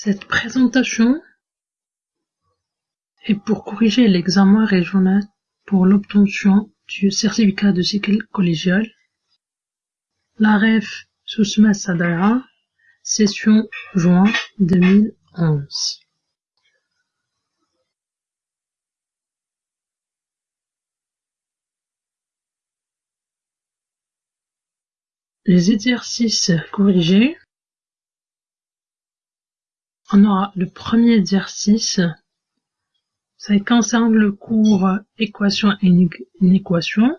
Cette présentation est pour corriger l'examen régional pour l'obtention du certificat de cycle collégial. L'AREF Sousmet Sadara, session juin 2011. Les exercices corrigés. On aura le premier exercice. Ça concerne le cours équation et inéquation.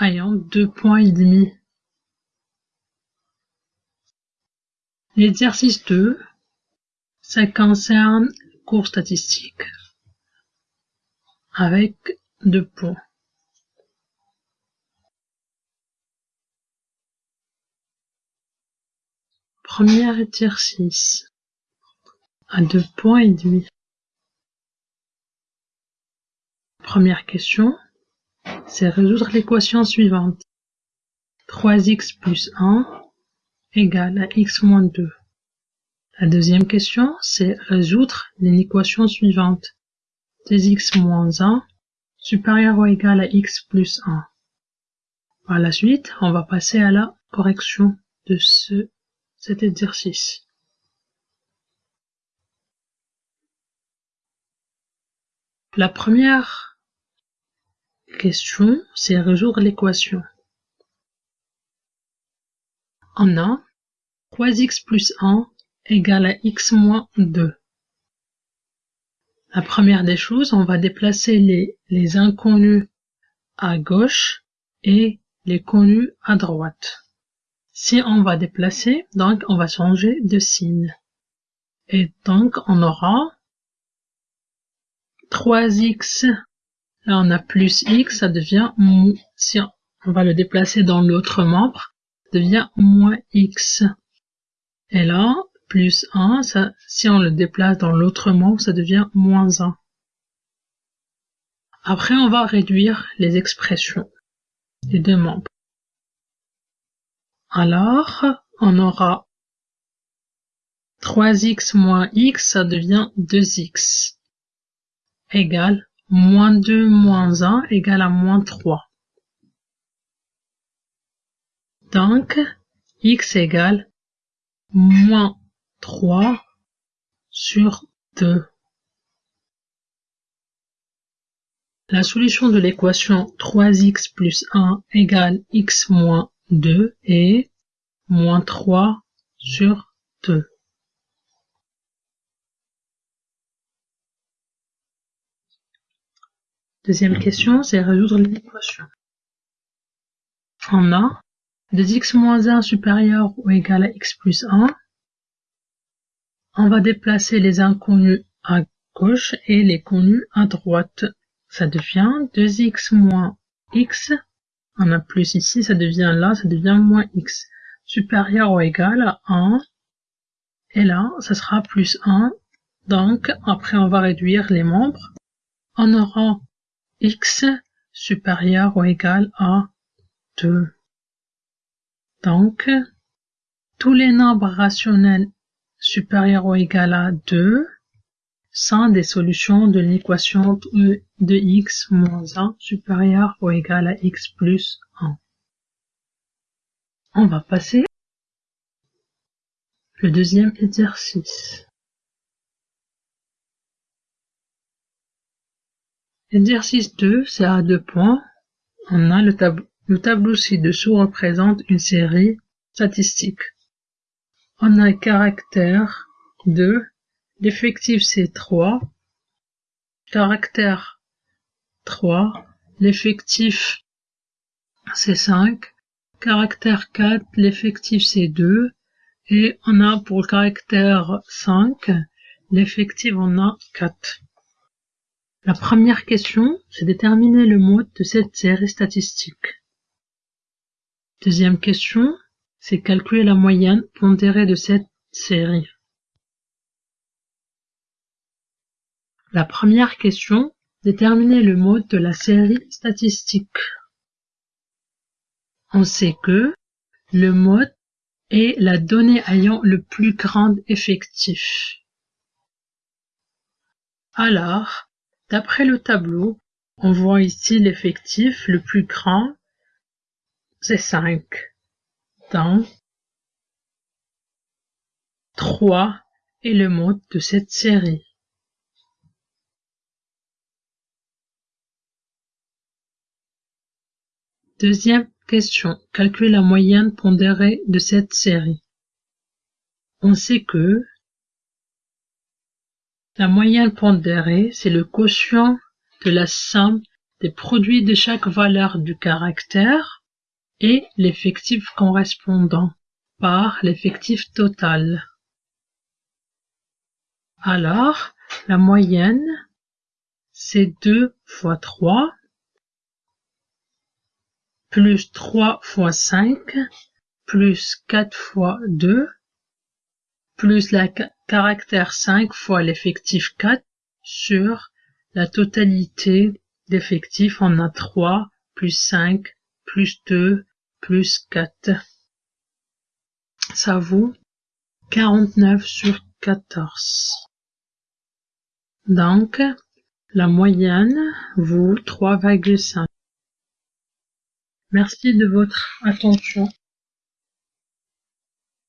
ayant deux points et demi. L'exercice 2, ça concerne cours statistique avec deux points. Premier exercice à deux points et demi. Première question, c'est résoudre l'équation suivante. 3x plus 1 égale à x moins 2. La deuxième question, c'est résoudre l'équation suivante. 2x moins 1 supérieur ou égal à x plus 1. Par la suite, on va passer à la correction de ce cet exercice. La première question, c'est résoudre l'équation. On a 3x plus 1 égale à x moins 2. La première des choses, on va déplacer les, les inconnus à gauche et les connus à droite. Si on va déplacer, donc on va changer de signe. Et donc on aura 3x, là on a plus x, ça devient, si on va le déplacer dans l'autre membre, ça devient moins x. Et là, plus 1, ça, si on le déplace dans l'autre membre, ça devient moins 1. Après, on va réduire les expressions des deux membres. Alors, on aura 3x moins x, ça devient 2x, égale moins 2 moins 1 égale à moins 3. Donc, x égale moins 3 sur 2. La solution de l'équation 3x plus 1 égale x moins 2 et moins 3 sur 2. Deuxième question, c'est résoudre l'équation. On a 2x moins 1 supérieur ou égal à x plus 1. On va déplacer les inconnus à gauche et les connus à droite. Ça devient 2x moins x on a plus ici, ça devient là, ça devient moins x. Supérieur ou égal à 1. Et là, ça sera plus 1. Donc, après, on va réduire les membres. On aura x supérieur ou égal à 2. Donc, tous les nombres rationnels supérieurs ou égal à 2 sont des solutions de l'équation de x moins 1 supérieur ou égal à x plus 1. On va passer le deuxième exercice. Exercice 2, c'est à deux points. On a le, tableau le tableau ci-dessous représente une série statistique. On a caractère 2 L'effectif c'est 3. Caractère 3. L'effectif c'est 5. Caractère 4. L'effectif c'est 2. Et on a pour le caractère 5. L'effectif on a 4. La première question, c'est déterminer le mode de cette série statistique. Deuxième question, c'est calculer la moyenne pondérée de cette série. La première question, déterminer le mode de la série statistique. On sait que le mode est la donnée ayant le plus grand effectif. Alors, d'après le tableau, on voit ici l'effectif le plus grand, c'est 5. Donc, 3 est le mode de cette série. Deuxième question. Calculer la moyenne pondérée de cette série. On sait que la moyenne pondérée, c'est le quotient de la somme des produits de chaque valeur du caractère et l'effectif correspondant par l'effectif total. Alors, la moyenne, c'est 2 fois 3 plus 3 fois 5 plus 4 fois 2 plus le caractère 5 fois l'effectif 4 sur la totalité d'effectifs. On a 3 plus 5 plus 2 plus 4. Ça vaut 49 sur 14. Donc, la moyenne vaut 3,5. Merci de votre attention.